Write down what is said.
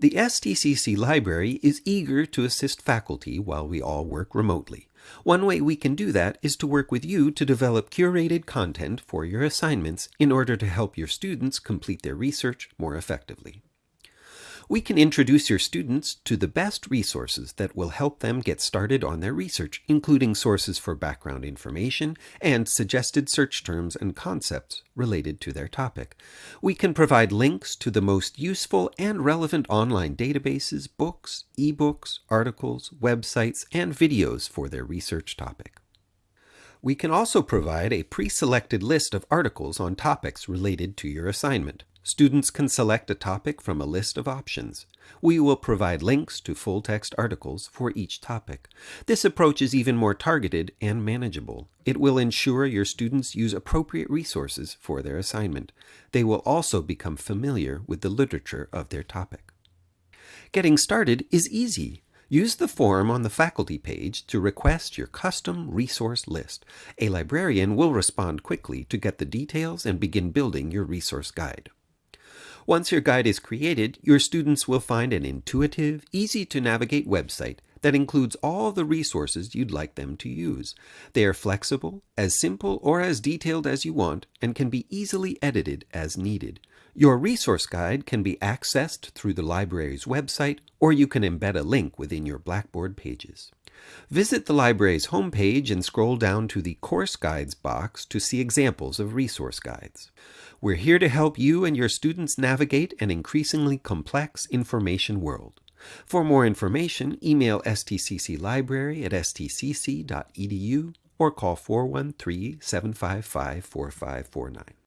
The STCC Library is eager to assist faculty while we all work remotely. One way we can do that is to work with you to develop curated content for your assignments in order to help your students complete their research more effectively we can introduce your students to the best resources that will help them get started on their research, including sources for background information and suggested search terms and concepts related to their topic. We can provide links to the most useful and relevant online databases, books, ebooks, articles, websites, and videos for their research topic. We can also provide a pre-selected list of articles on topics related to your assignment. Students can select a topic from a list of options. We will provide links to full-text articles for each topic. This approach is even more targeted and manageable. It will ensure your students use appropriate resources for their assignment. They will also become familiar with the literature of their topic. Getting started is easy. Use the form on the faculty page to request your custom resource list. A librarian will respond quickly to get the details and begin building your resource guide. Once your guide is created, your students will find an intuitive, easy to navigate website that includes all the resources you'd like them to use. They are flexible, as simple or as detailed as you want, and can be easily edited as needed. Your resource guide can be accessed through the library's website, or you can embed a link within your Blackboard pages. Visit the library's homepage and scroll down to the Course Guides box to see examples of resource guides. We're here to help you and your students navigate an increasingly complex information world. For more information, email stcclibrary at stcc.edu or call 413 755 4549.